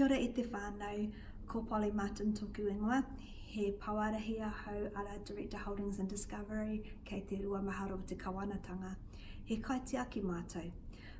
Kia ora e te whanau, ko Polly Martin toku ingoa, he Poarahi ahau ara Director Holdings and Discovery kei te Rua Mahara o te Kawanatanga. He kaitiaki mātou.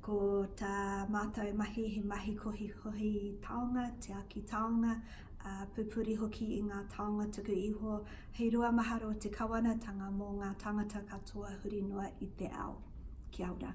Ko tā mātou mahi he mahi kohikohi taonga, tiaki taonga, ā, pupuri hoki i ngā taonga tuku iho hei Rua Mahara o te Kawanatanga mō ngā tāngata katoa huri noa i te ao. Kia ora.